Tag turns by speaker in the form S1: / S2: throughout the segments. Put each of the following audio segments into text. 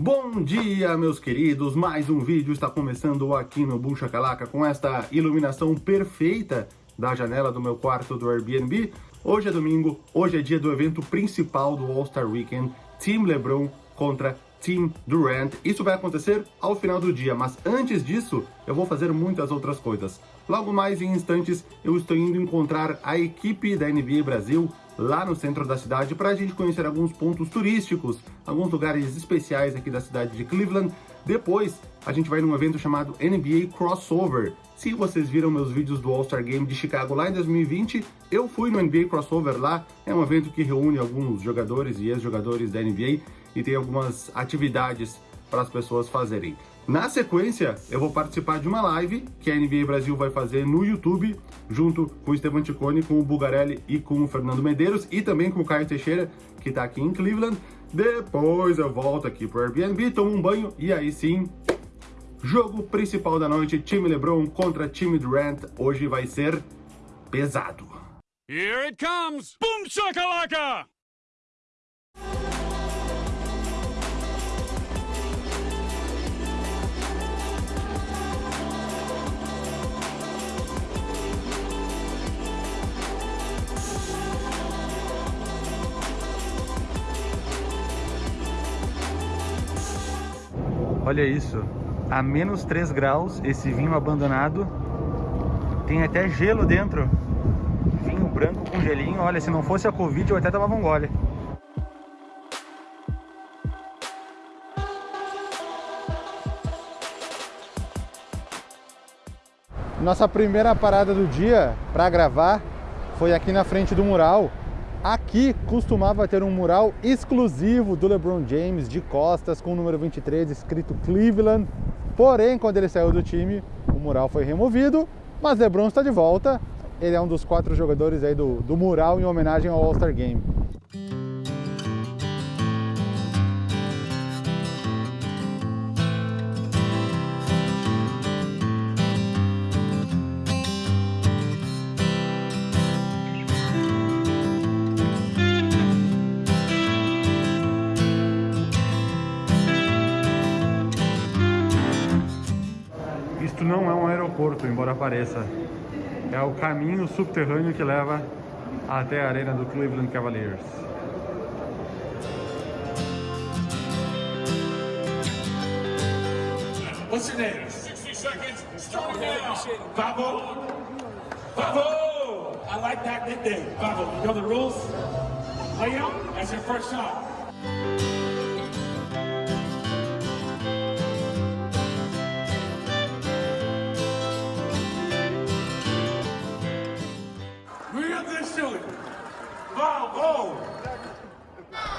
S1: Bom dia, meus queridos! Mais um vídeo está começando aqui no Boom Shakalaka com esta iluminação perfeita da janela do meu quarto do Airbnb. Hoje é domingo, hoje é dia do evento principal do All-Star Weekend, Team LeBron contra Team Durant. Isso vai acontecer ao final do dia, mas antes disso, eu vou fazer muitas outras coisas. Logo mais em instantes, eu estou indo encontrar a equipe da NBA Brasil lá no centro da cidade para a gente conhecer alguns pontos turísticos, alguns lugares especiais aqui da cidade de Cleveland. Depois, a gente vai num evento chamado NBA Crossover. Se vocês viram meus vídeos do All-Star Game de Chicago lá em 2020, eu fui no NBA Crossover lá. É um evento que reúne alguns jogadores e ex-jogadores da NBA e tem algumas atividades para as pessoas fazerem. Na sequência, eu vou participar de uma live que a NBA Brasil vai fazer no YouTube, junto com o Esteban Ticone, com o Bugarelli e com o Fernando Medeiros, e também com o Caio Teixeira, que está aqui em Cleveland. Depois eu volto aqui pro Airbnb, tomo um banho e aí sim, jogo principal da noite, time LeBron contra time Durant. Hoje vai ser pesado.
S2: Here it comes! Boom shakalaka!
S1: Olha isso, a menos 3 graus, esse vinho abandonado, tem até gelo dentro. Vinho branco com gelinho, olha, se não fosse a Covid eu até tomava um gole. Nossa primeira parada do dia para gravar foi aqui na frente do mural Aqui costumava ter um mural exclusivo do LeBron James de costas com o número 23 escrito Cleveland. Porém, quando ele saiu do time, o mural foi removido, mas LeBron está de volta. Ele é um dos quatro jogadores aí do, do mural em homenagem ao All-Star Game. Não é um aeroporto, embora pareça. É o caminho subterrâneo que leva até a arena do Cleveland Cavaliers.
S3: What's your name? 60 seconds, starting now. Babo. Babo. I like that nickname. Babo. You know the rules? Lay out. That's your first shot.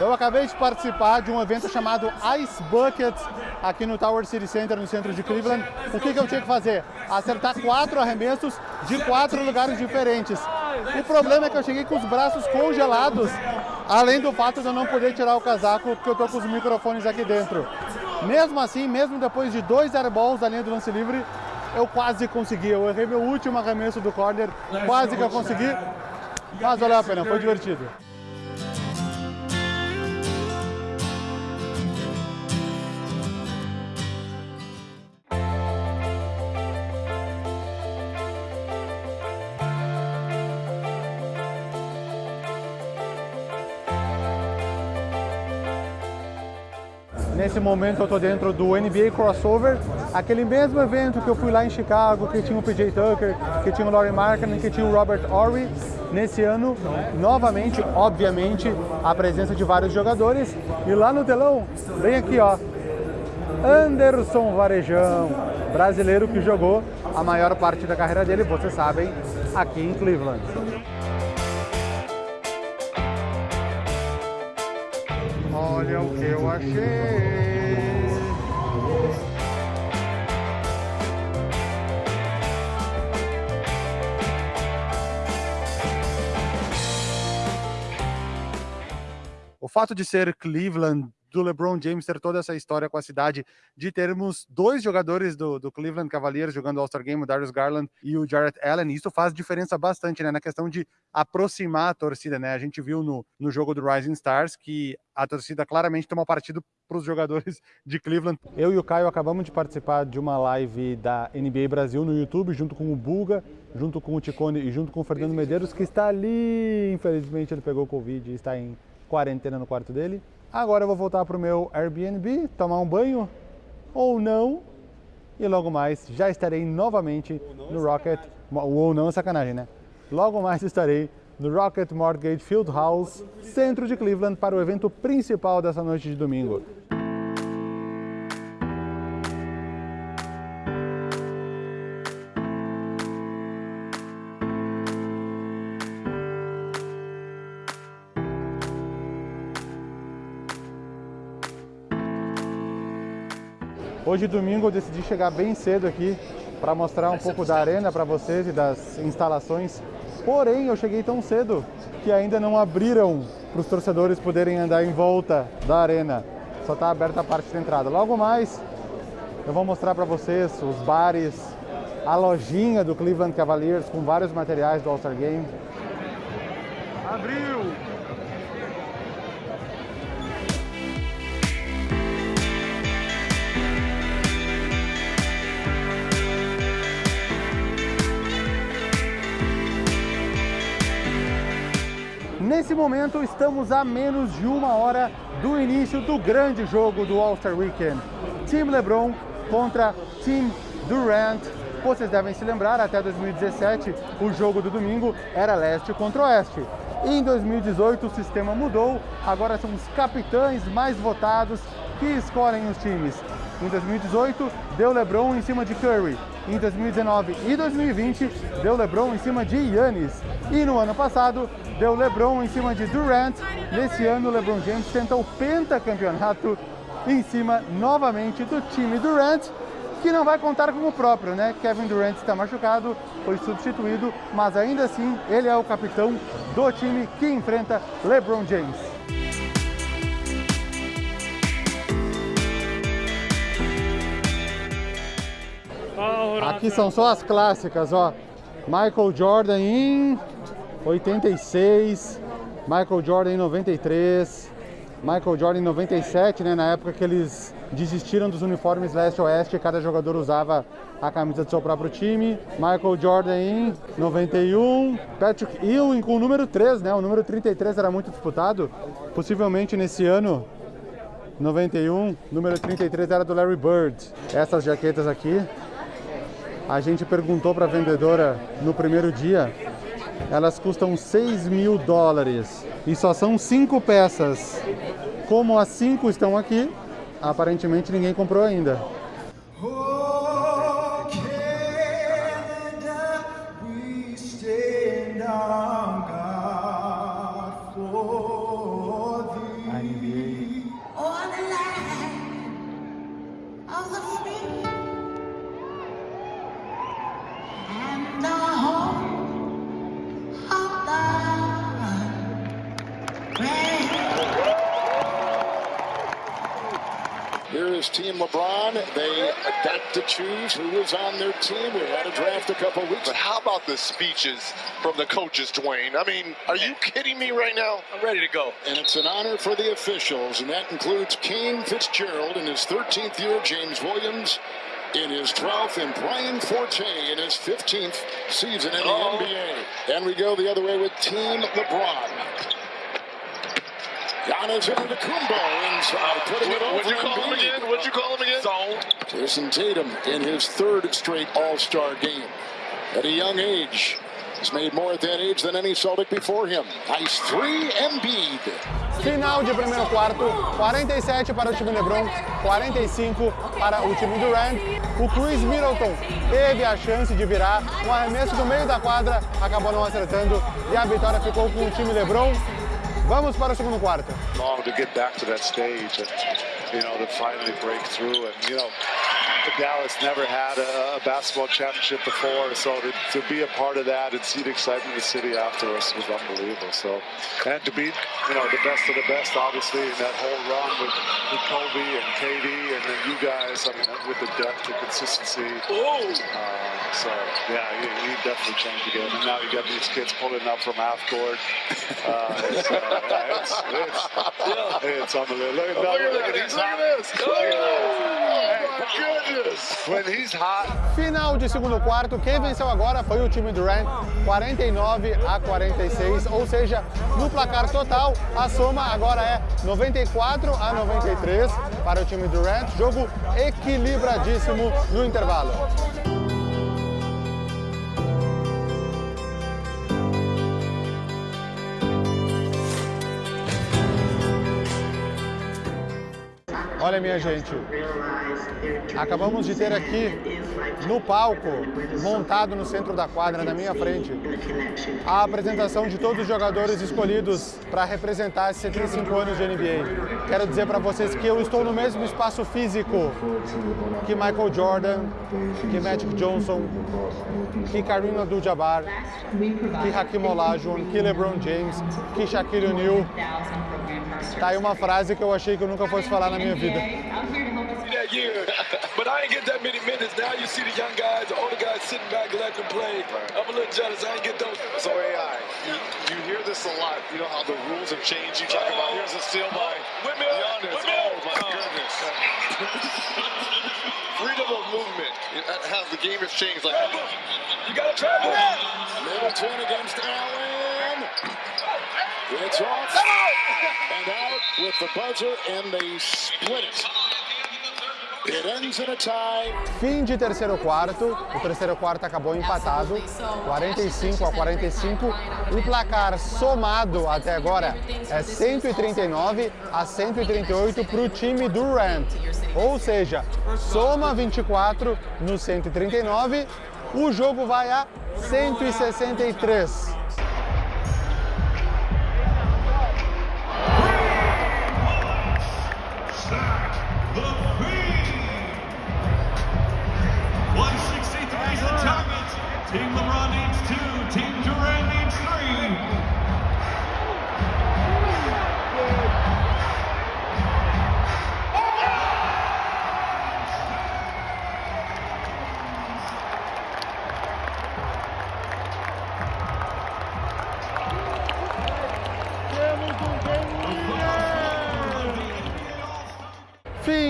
S1: Eu acabei de participar de um evento chamado Ice Bucket aqui no Tower City Center, no centro de Cleveland. O que, que eu tinha que fazer? Acertar quatro arremessos de quatro lugares diferentes. O problema é que eu cheguei com os braços congelados, além do fato de eu não poder tirar o casaco, porque eu tô com os microfones aqui dentro. Mesmo assim, mesmo depois de dois airballs da linha do lance livre, eu quase consegui. Eu errei meu último arremesso do corner, quase que eu consegui, mas valeu a pena, foi divertido. Nesse momento eu estou dentro do NBA Crossover, aquele mesmo evento que eu fui lá em Chicago, que tinha o PJ Tucker, que tinha o Laurie Markkinen, que tinha o Robert Horry. Nesse ano, novamente, obviamente, a presença de vários jogadores. E lá no telão, bem aqui, ó, Anderson Varejão, brasileiro que jogou a maior parte da carreira dele, vocês sabem, aqui em Cleveland. Olha o que eu achei. O fato de ser Cleveland do LeBron James ter toda essa história com a cidade, de termos dois jogadores do, do Cleveland Cavaliers jogando All-Star Game, o Darius Garland e o Jarrett Allen, isso faz diferença bastante, né, na questão de aproximar a torcida, né, a gente viu no, no jogo do Rising Stars que a torcida claramente tomou partido para os jogadores de Cleveland. Eu e o Caio acabamos de participar de uma live da NBA Brasil no YouTube, junto com o Buga, junto com o Ticone e junto com o Fernando Medeiros, que está ali, infelizmente ele pegou Covid e está em quarentena no quarto dele. Agora eu vou voltar para o meu Airbnb, tomar um banho, ou não, e logo mais já estarei novamente no Rocket, ou não é sacanagem, né? Logo mais estarei no Rocket Mortgage Field House, centro de Cleveland, para o evento principal dessa noite de domingo. Hoje, domingo, eu decidi chegar bem cedo aqui para mostrar um pouco da arena para vocês e das instalações. Porém, eu cheguei tão cedo que ainda não abriram para os torcedores poderem andar em volta da arena. Só está aberta a parte de entrada. Logo mais, eu vou mostrar para vocês os bares, a lojinha do Cleveland Cavaliers com vários materiais do All-Star Game. Abriu! Nesse momento, estamos a menos de uma hora do início do grande jogo do All-Star Weekend. Team LeBron contra Team Durant. Vocês devem se lembrar, até 2017, o jogo do domingo era leste contra oeste. Em 2018, o sistema mudou, agora são os capitães mais votados que escolhem os times. Em 2018, deu LeBron em cima de Curry. Em 2019 e 2020, deu LeBron em cima de Yannis. E no ano passado, deu LeBron em cima de Durant. Nesse ano, LeBron James tenta o pentacampeonato em cima novamente do time Durant, que não vai contar como próprio, né? Kevin Durant está machucado, foi substituído, mas ainda assim ele é o capitão do time que enfrenta LeBron James. Aqui são só as clássicas, ó. Michael Jordan em 86, Michael Jordan em 93, Michael Jordan em 97, né, na época que eles desistiram dos uniformes leste-oeste, cada jogador usava a camisa do seu próprio time. Michael Jordan em 91, Patrick Ewing com o número 3, né, o número 33 era muito disputado, possivelmente nesse ano 91, número 33 era do Larry Bird. Essas jaquetas aqui, a gente perguntou para a vendedora no primeiro dia elas custam 6 mil dólares e só são cinco peças. Como as cinco estão aqui, aparentemente ninguém comprou ainda.
S4: Team LeBron. They adapt to choose who is on their team. We had a draft a couple weeks.
S5: But how about the speeches from the coaches, Dwayne? I mean, are you kidding me right now?
S4: I'm ready to go. And it's an honor for the officials, and that includes Kane Fitzgerald in his 13th year, James Williams in his 12th, and Brian Forte in his 15th season in the oh. NBA. And we go the other way with Team LeBron. Giannis Antetokounmpo inside, putting it over
S5: What'd you call him again? What'd you call him again? Zone.
S4: Jason Tatum in his third straight All-Star game. At a young age, he's made more at that age than any Celtic before him. Nice three, Embiid.
S1: Final de primeiro quarto, 47 para o time LeBron, 45 para o time Durant. O Chris Middleton teve a chance de virar, um arremesso do meio da quadra, acabou não acertando e a vitória ficou com o time LeBron Vamos para o segundo quarto.
S5: Long to get back to that stage and, you know, to finally break through and, you know,
S6: Dallas never had a, a basketball championship before, so to, to be a part of that and see the excitement in the city after us was unbelievable. So, and to beat you know the best of the best, obviously, in that whole run with, with Kobe and KD, and then you guys, I mean, with the depth and consistency. Uh, so yeah, he, he definitely changed the game. And now you got these kids pulling up from half court. Uh, it's, uh, it's, it's, it's unbelievable. Look, at- look, look at these When he's hot,
S1: Final de segundo quarto, quem venceu agora foi o time Durant, 49 a 46, ou seja, no placar total, a soma agora é 94 a 93 para o time Durant, jogo equilibradíssimo no intervalo. Olha, minha gente, acabamos de ter aqui no palco, montado no centro da quadra, na minha frente, a apresentação de todos os jogadores escolhidos para representar esses 75 anos de NBA. Quero dizer para vocês que eu estou no mesmo espaço físico que Michael Jordan, que Magic Johnson, que Kareem Abdul-Jabbar, que Hakim Olajuwon, que LeBron James, que Shaquille O'Neal. Tá aí uma frase que eu achei que eu nunca fosse falar na minha vida.
S7: That year, but I ain't get that many minutes. Now you see the young guys, the older guys sitting back letting them play. I'm a little jealous. I ain't get those.
S5: So AI, you, you hear this a lot. You know how the rules have changed. You talk about here's a steal by
S7: Whip me up,
S5: Giannis.
S7: whip me up.
S5: Oh my goodness. Freedom of movement. It- How the game has changed. Like
S7: You gotta travel.
S4: Middleton against Allen. It's off and out with the buzzer, and they split it. It ends in a tie.
S1: Fim de terceiro quarto, o terceiro quarto acabou empatado, 45 a 45. O placar somado até agora é 139 a 138 para o time do Rand. Ou seja, soma 24 no 139, o jogo vai a 163.
S2: 163 is the target. Team LeBron needs two. Team Durant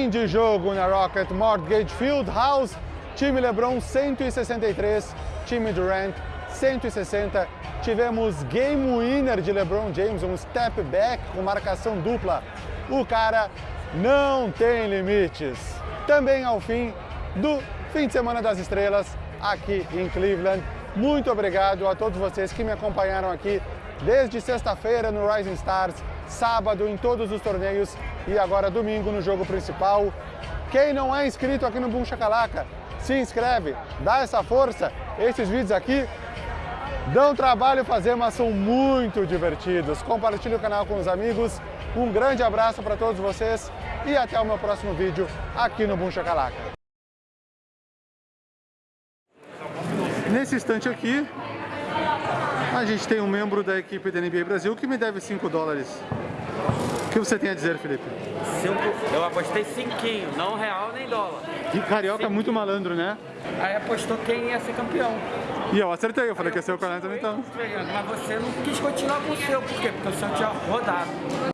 S1: De jogo na Rocket Mortgage Field House. Time LeBron 163, time Durant 160. Tivemos game winner de LeBron James, um step back com marcação dupla. O cara não tem limites. Também ao fim do fim de semana das estrelas aqui em Cleveland. Muito obrigado a todos vocês que me acompanharam aqui desde sexta-feira no Rising Stars, sábado em todos os torneios e agora domingo no jogo principal. Quem não é inscrito aqui no Boom Chacalaca, se inscreve, dá essa força. Esses vídeos aqui dão trabalho fazer, mas são muito divertidos. Compartilhe o canal com os amigos. Um grande abraço para todos vocês e até o meu próximo vídeo aqui no Boom Chacalaca. Nesse instante aqui, a gente tem um membro da equipe da NBA Brasil que me deve 5 dólares. O que você tem a dizer, Felipe?
S8: Eu apostei cinquinho, não real nem dólar.
S1: Que carioca é muito malandro, né?
S8: Aí apostou quem ia ser campeão.
S1: E eu acertei, eu falei que ia ser o 40 então.
S8: Mas você não quis continuar com o seu, por quê? Porque o seu tinha rodado.